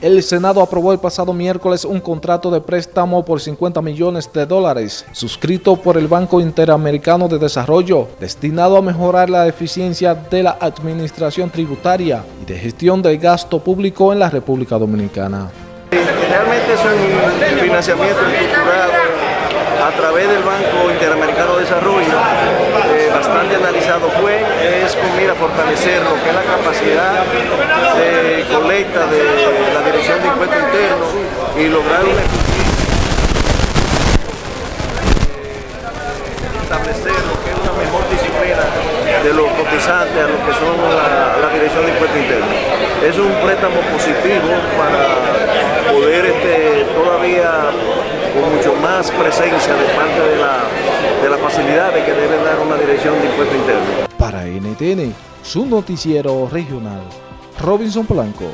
El Senado aprobó el pasado miércoles un contrato de préstamo por 50 millones de dólares, suscrito por el Banco Interamericano de Desarrollo, destinado a mejorar la eficiencia de la administración tributaria y de gestión del gasto público en la República Dominicana. Realmente es un financiamiento estructurado a través del Banco Interamericano de Desarrollo, eh, bastante analizado fue, es con mira a fortalecer lo que es la capacidad de colecta de la Dirección de Impuestos Internos y lograr una establecer lo que es una mejor disciplina de los cotizantes a lo que son la, Dirección de Impuestos Internos. Es un préstamo positivo para poder este, todavía con mucho más presencia de parte de la, de la facilidad que debe dar una dirección de impuesto interno. Para NTN, su noticiero regional, Robinson Blanco.